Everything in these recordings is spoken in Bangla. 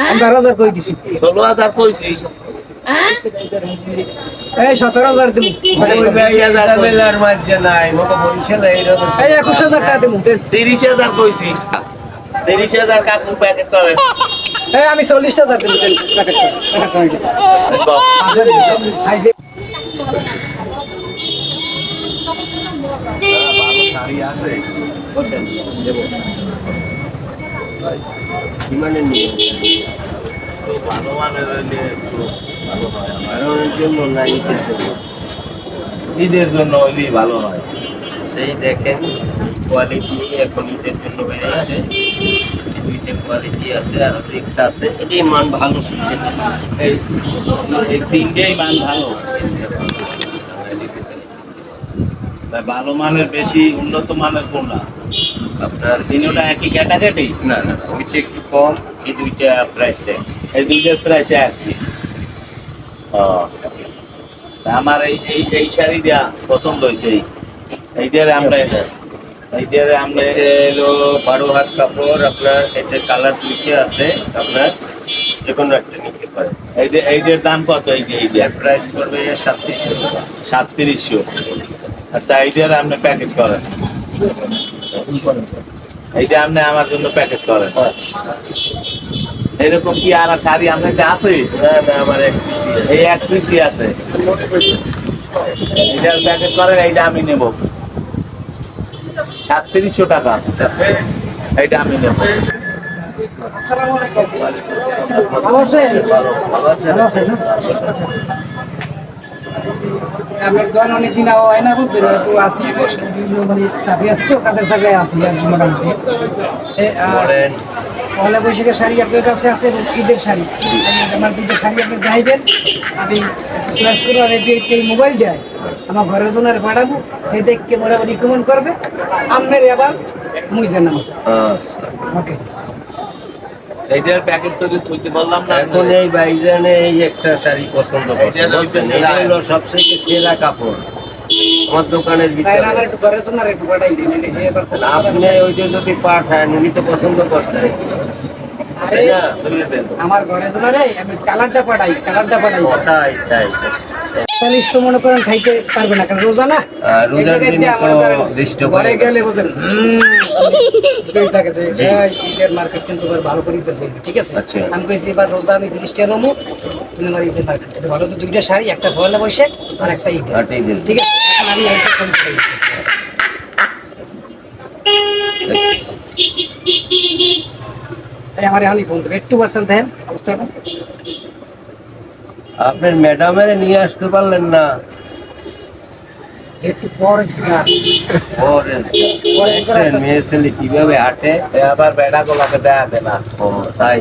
আমি বারো হাজার করে দিছি? ষোলো হাজার কইছি। এই সতেরো হাজার দিব একুশ হাজার টাকা দিব তিরিশ হাজার কইছি। তিরিশ হাজার কাকু প্যাকেট করে। এই আমি চল্লিশ হাজার দিব আছে। নাই ঈদের জন্য। ঈদের ভালো হয়। সেই দেখেন কোয়ালিটি এখন ঈদের জন্য বেরিয়েছে দুইটা কোয়ালিটি আছে আর একটা আছে। এটাই মান ভালো শুনছে। তিনটেই মান ভালো। ভালো মানের বেশি, উন্নত মানের কোনটা? আপনার তিনটা একই ক্যাটাগরি না না ওইটা একটু কম এই দুইটা প্রাইস এই দুইটার প্রাইস তা আমার এই এই এই শাড়িটা পছন্দ হয়েছে। এই এইটারে আমরা এইটারে আমরা এলো বারো হাত কাপড় আপনার এতে কালার দুইটা আছে আপনার যে কোনো একটা নিতে পারেন। এইটা এইটার দাম কত এইটা এইটা এর প্রাইস পড়বে সাতত্রিশশো। সাতত্রিশশো। আচ্ছা এইটার আপনি প্যাকেট করেন। এইটা আপনি আমার জন্য প্যাকেট করেন। এরকম কি আর শাড়ি আপনার কাছে আছে? আমার এক এই এক পিসি আছে। এইটার প্যাকেট করেন এইটা আমি নেব। সাতত্রিশশো টাকা। এইটা আমি নেব। আসসালামু আলাইকুম। ভালো আছেন? ভালো আছে ভালো আছেন। আচ্ছা। আপনার অনেক দিন হয় না বুঝছেন একটু আসি বিভিন্ন মানে চাকরি আছে তো কাজের জায়গায় আসি আর মোটামুটি। পয়লা বৈশাখের শাড়ি আপনার কাছে আছে ঈদের শাড়ি। আমার দুটো শাড়ি আপনি চাইবেন আমি চয়েস করব আর এই এই মোবাইল দেয় আমার ঘরের জন্য আর পাঠাবো এই দেখকে মোটামুটি রিকমেন্ড করবে। আপনার আবার মুইছেন না আচ্ছা। ওকে। এইটার প্যাকেট তৈরি থইতে বললাম না। এখন এই বাইজানে এই একটা শাড়ি পছন্দ করছে এটা? হলো সবথেকে সেরা কাপড়। আমার দোকানের ভিতরে। না আমার একটু ঘরের জন্য আর একটু পাঠাই দিন যে আপনি ওইটা যদি পাঠান উনি তো পছন্দ করছেন তাই না? আমার ঘরের জন্য রে আমি কালারটা পাঠাই কালারটা পাঠাই। তাই। চালিশ তো মনে করেন খাইতে পারবে না কারণ রোজা না? রোজার দিনে তো দৃষ্ট করে গেলে বোঝেন হুম, থাকে যে ঈদের মার্কেট কিন্তু এবার ভালো করে দিতে হবে, ঠিক আছে? আচ্ছা। আমি কইছি এবার রোজা আমি তিরিশটা রমু তুমি আমার ঈদের মার্কেট ভালো তো দুইটা শাড়ি একটা পয়লা বৈশাখ আর একটা ঈদ। ঠিক আছে? এখন আমি একটা ফোন করে আমার এখনই ফোন দেবে একটু পার্সেন্ট দেন অবস্থাটা আপনার ম্যাডামের নিয়ে আসতে পারলেন না। একটু পরে দেখছেন মেয়ে ছেলে কীভাবে হাঁটে? আবার বেড়া গোলাকে দেয়া দে না। ও তাই?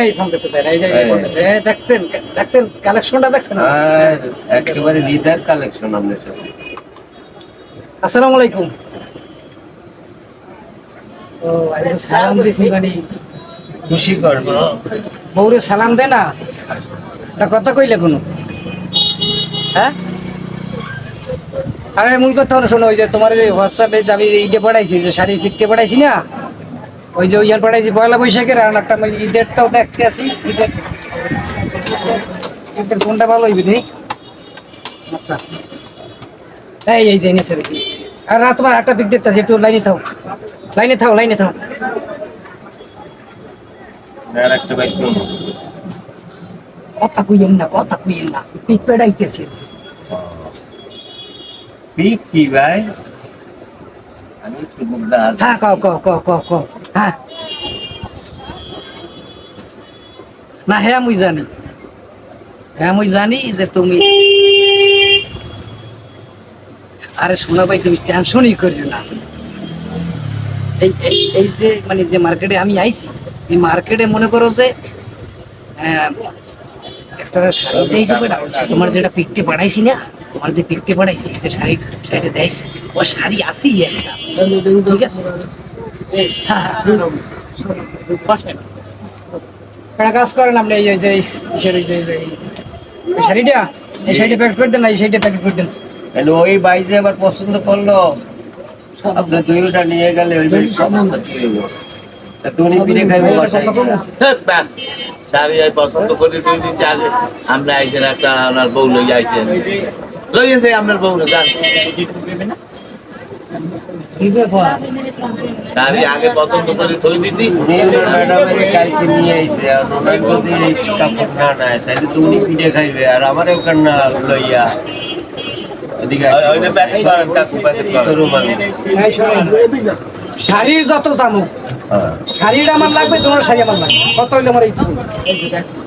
এই ফোন দিচ্ছে দেন এই যে এই। ফোন দিচ্ছে এই দেখছেন দেখছেন কালেকশনটা দেখছেন? আর একেবারে লিদার কালেকশন আপনার সাথে। আসসালামু আলাইকুম। ও আরে সালাম দিছি মানে। খুশি করবে বউরে সালাম দে না তা কথা কইলে কোনো। হ্যাঁ? আরে মূল কথা শোনো, ওই যে তোমার এই হোয়াটসঅ্যাপে আমি ঈদে পাঠাইছি, যে শাড়ির পিকটে পাঠাইছি না, ওই যে ওইয়ার পাঠাইছি পয়লা বৈশাখের, আর একটা আমি ঈদেরটাও দেখতে আসি, ঈদের কোনটা ভালো হইবে নি আচ্ছা। এই এই যে রেখে আর তোমার একটা পিক দেখতেছি একটু লাইনে থাও। লাইনে থাও লাইনে থাও। আর একটা বাইক কথা কইয়েন না কথা কইয়েন না পিক পেড়াইতেছি পিক কি ভাই আমি একটু মুগ্ধা হ্যাঁ কও কও কও কও কও হ্যাঁ না হ্যাঁ মুই জানি হ্যাঁ মুই জানি যে তুমি আরে শোনা ভাই তুমি টেনশনই করিও না এই এই এই যে মানে যে মার্কেটে আমি আইছি এই মার্কেটে মনে করো যে একটা শাড়ি দিয়েছি বেটা তোমার যেটা পিকটে পাঠাইছি না তোমার যে পিকটে পাঠাইছি যে শাড়ি শাড়িটা দিয়েছি ও শাড়ি আসেই একটা। ঠিক আছে? হ্যাঁ হ্যাঁ। একটা কাজ করেন আপনি এই যে শাড়ি যে এই এই শাড়িটা এই শাড়িটা প্যাকেট করে দেন না এই শাড়িটা প্যাকেট করে দেন। তাহলে ওই বাইসে আবার পছন্দ করল আপনি দুইটা নিয়ে গেলে ওই বাইক পছন্দ করে তুই আগে আমরা আইছেন একটা আপনার বউ লই আইছেন লই আপনার বউ যান। কি ব্যাপার? শাড়ি আগে পছন্দ করে থই দিছি ম্যাডামের কালকে নিয়ে আইছে আর ওনার যদি কাপড় না নেয় তাহলে তুমি পিঠে খাইবে আর আমারে ওখানে না লইয়া। এদিকে প্যাকেট করেন কাকু প্যাকেট করেন। আমি শাড়ির যত দাম হোক হ্যাঁ। শাড়িটা আমার লাগবে তোমার শাড়ি আমার লাগবে। কত হইলে আমার এই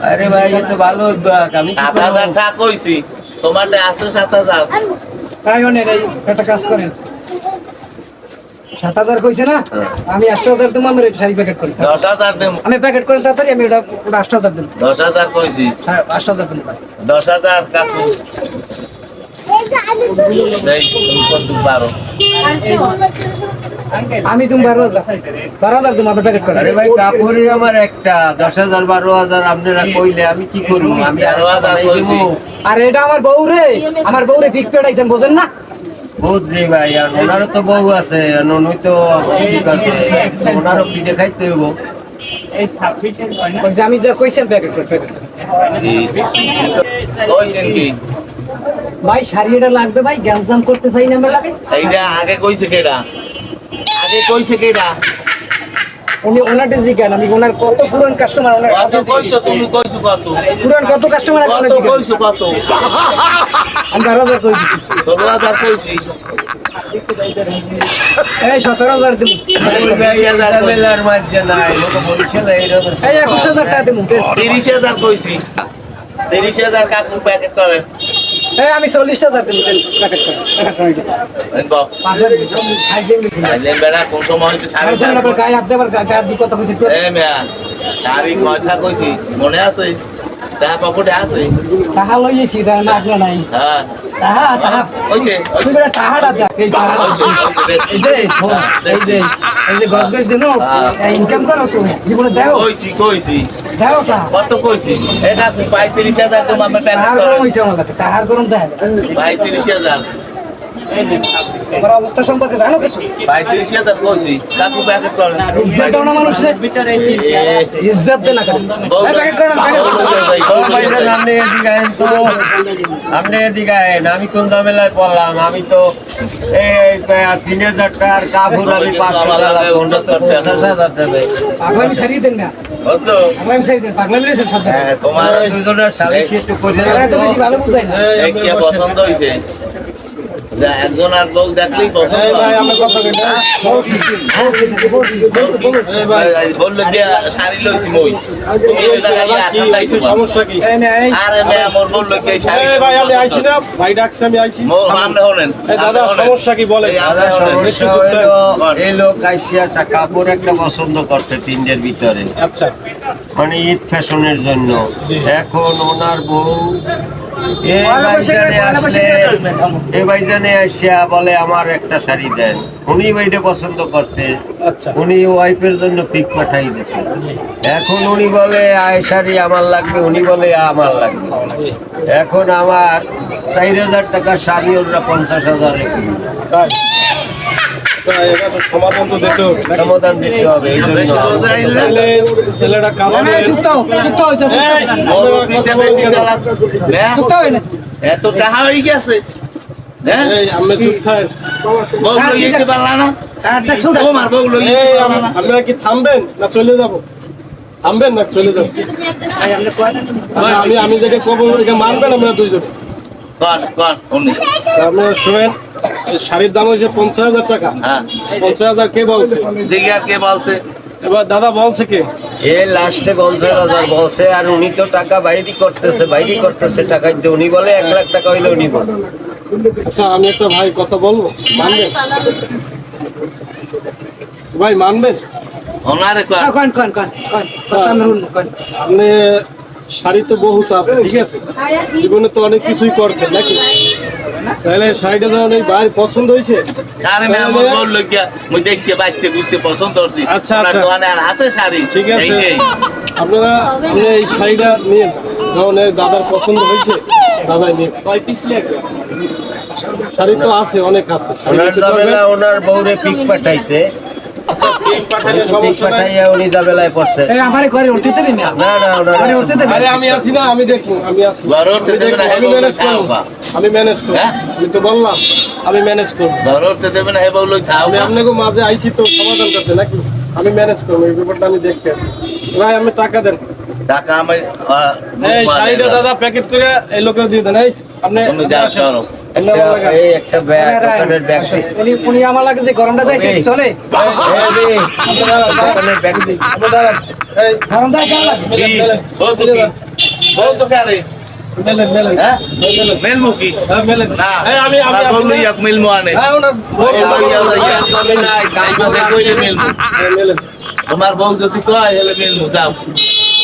আরে ভাই এ তো ভালো উদ্যোগ আমি সাত? হাজার টাকা কইছি তোমারটা আছে সাত হাজার। তাই অনেক একটা কাজ করেন। সাত হাজার কইছে না? হ্যাঁ। আমি আষ্ট হাজার দেবো আমার এই শাড়ি প্যাকেট করি। দশ হাজার দেব। আমি প্যাকেট করে তাড়াতাড়ি আমি ওটা ওটা আষ্ট হাজার দেবো। দশ হাজার কইছি। আষ্ট হাজার দেবো দশ হাজার কাকু। কত পারো আমি তুমি বারো হাজার। বারো হাজার দেবো আপনি প্যাকেট করেন আরে ভাই কাপড়ই আমার একটা দশ হাজার বারো হাজার আপনারা কইলে আমি কি করব? আমি আরও হাজার আর এটা আমার বউ রে। আমার বউ রে ফিক্স পেটাইছেন বোঝেন না? বুঝলি ভাই আর ওনারও তো বউ আছে উনি তো কি ওনারও পিঠে খাইতে হইব। আমি যা কইছেন প্যাকেট করে প্যাকেট কইছেন কি? ভাই শাড়ি এটা লাগবে ভাই গ্যামজাম করতে চাই না আমরা লাগে। এইটা আগে কইছে কেডা? আগে কইছে কেডা উনি ওনারটা জিজ্ঞান আমি ওনার কত পুরান কাস্টমার ওনার কত কইছো তুমি? কইছো কত? পুরান কত কাস্টমার আছে কত কইছো কত? আমি বারো হাজার করে দিচ্ছি ষোলো হাজার কইছি। এই সতেরো হাজার দেবো ওই ভাই এটা বেলার মাঝে নাই লোক বরিশালে এইরকম এই একুশ হাজার টাকা দেবো তিরিশ হাজার কইছি। তিরিশ হাজার কাকু প্যাকেট করে এই আমি চল্লিশ হাজার দেবো গেছি। বেড়া কোন সময় গায়ে হাত দেবার গায়ে হাত দিয়ে কথা কইছি শাড়ি কয়টা কইছি? মনে আছে? তাহা পকেটে আছে? টাকা লইয়েছি এটা না আপনার নাই। হ্যাঁ। টাহা টাহা কইছে তুই বেটা টাহাটা দেখ এই যে এই যে এই যে গছ গছ দিন ইনকাম করো তো জীবনে দেও। কইছি কইছি। দেও টা কত কইছি? এ পঁয়ত্রিশ হাজার তোমার গরম দেয় পঁয়ত্রিশ অবস্থা সম্পর্কে জানো কিছু? পঁয়ত্রিশ হাজার কইছি। কাকু প্যাকেট করে ইজ্জত দাও না মানুষ ইজ্জত দে না কেন? প্যাকেট করেন প্যাকেট ও ভাই না, আপনি এদিকে আইন তো। আপনি এদিকে আইন আমি কোন ঝামেলায় পড়লাম? আমি তো এই তিন হাজার টাকার কাপড় আমি পাঁচশো টাকা লাগবে তো পঞ্চাশ হাজার দেবে। পাগলামি সারিয়ে দেন না। হ্যাঁ তোমার দুজনের সালিশ একটু করে পছন্দ হইছে? যা একজন আর লোক দেখলেই পছন্দ বলল যে শাড়ি লইছি মই তুমি এই জায়গায় ইয়া ঠান্ডাইছো বা। সমস্যা কি এই নে, এই আরে মেয়ে মোর বলল কি শাড়ি ভাই আমি আইছি না ভাই ডাকছে আমি আইছি মোর হলেন দাদা সমস্যা কি বলে এই দাদা আপনি সমস্যা হইল এই লোক আইসিয়া কাপড় একটা পছন্দ করছে তিনটের ভিতরে আচ্ছা মানে ঈদ ফ্যাশনের জন্য এখন ওনার বউ বৈশাখে- ভাইজানে আসলে ভাইজানে আসিয়া বলে আমার একটা শাড়ি দেন। উনি ওইটা পছন্দ করছে। আচ্ছা। উনি ওয়াইফের জন্য পিক পাঠাই দিয়েছে। এখন উনি বলে আয় শাড়ি আমার লাগবে। উনি বলে আমার লাগবে। এখন আমার চার হাজার টাকা শাড়ি ওরা পঞ্চাশ হাজারে সমাধান তো দিতে হবে। সমাধান দিতে এই জন্য এত টাকা হয়ে গেছে। হ্যাঁ? এই, আমি চুপ থাকেন। বউ লইতে পারলা না টাহার দেখছ ওটা? তোমার বউ লইতে এই, পারলা আম- না আপনারা কি থামবেন না চলে যাব? থামবেন না চলে যাব? আমি আমি যেটা কবো এটা মানবেন আমরা দুইজন? কর কর উনি আপনারা শুনেন শাড়ির দাম হয়েছে পঞ্চাশ হাজার টাকা। হ্যাঁ। পঞ্চাশ হাজার কে বলছে? জিজ্ঞার কে বলছে? এবার দাদা বলছে কে? এ লাস্টে পঞ্চাশ হাজার বলছে আর উনি তো টাকা বাইরে করতেছে বাইরে করতেছে টাকা উনি বলে এক লাখ টাকা হইলে উনি বলে আচ্ছা আমি একটা ভাই কথা বলব? মানবেন? ভাই মানবেন? হ্যাঁ, কন কন কন কন কথা আমি শুনব, কন। আপনি শাড়ি তো বহুত আছে ঠিক আছে? জীবনে তো অনেক কিছুই করছেন নাকি? তাহলে শাড়িটা যখন এই ভাই পছন্দ হয়েছে? আরে আমার লইয়া মুই দেখতে পছন্দ করছি। আচ্ছা, আচ্ছা। দোকানে আর আছে শাড়ি? ঠিক আছে। আপনারা আপনি এই শাড়িটা নিন যখন এই দাদার পছন্দ হয়েছে। শাড়ি তো আছে অনেক আছে। ওনার ওনার বউরে পিক পাঠাইছে। আচ্ছা আমি আছি না আমি দেখব আমি আছি। ঘরে উঠতে না, আমি ম্যানেজ করব। আমি ম্যানেজ করব। হ্যাঁ? আমি তো বললাম আমি ম্যানেজ করব। আমি আপনাকে মাঝে আইছি তো সমাধান করতে নাকি? আমি ম্যানেজ করব এই ব্যাপারটা আমি দেখতে আছি। ভাই আমি টাকা দেন। টাকা আমি আহ, এই মুখ শাড়িটা দাদা প্যাকেট করে এই লোকের দিয়ে দেন। এই আপনি তুমি যাও সরো আপনি আমার একটা- লাগান। এই একটা ব্যাগ দোকানের ব্যাগ উনি উনি আমার লাগে যে গরমটা দিয়েছে চলে। দোকানের ব্যাগ দি। এই, গরমটা কেমন লাগে? কি? তো কি? বউ তো কে আরে? মেলেন, মেলেন। হ্যাঁ? হ্যাঁ, মেলেন। না। এই, আমি আমি আমার বউ মিলমো হ্যাঁ। তোমার বউ যদি কয় হলে মিলবো যাও।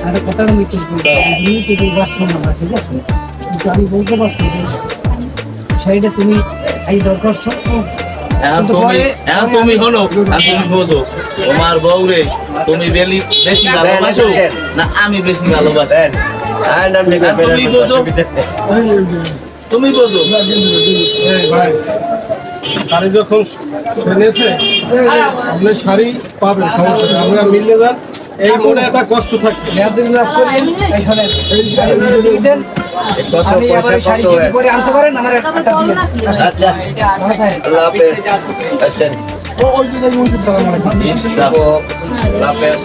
বলছি তুমি যদি বাঁচবো না ঠিক আছে? কিন্তু আমি বলতে পারছি যে শাড়িটা তুমি এই দরকার ছো- এখন তুমি হলো আর তুমি বোঝো। তোমার বউ রে তুমি বেশি ভালোবাসো? না আমি বেশি ভালোবাসি। আর আর তুমি বোঝো। তুমি বোঝো? শাড়ি যখন সেনেছে আপনি শাড়ি পাবেন সমস্যা আমরা মিলে যান। এই মনে একটা কষ্ট দিয়ে আচ্ছা। আল্লাহ হাফেজ আসেন আল্লাহ হাফেজ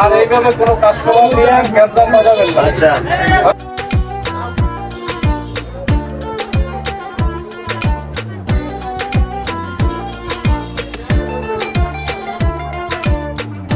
আর এইভাবে কোনো কাস্টমার দিয়ে গ্যাঞ্জাম বাজাবেন না আচ্ছা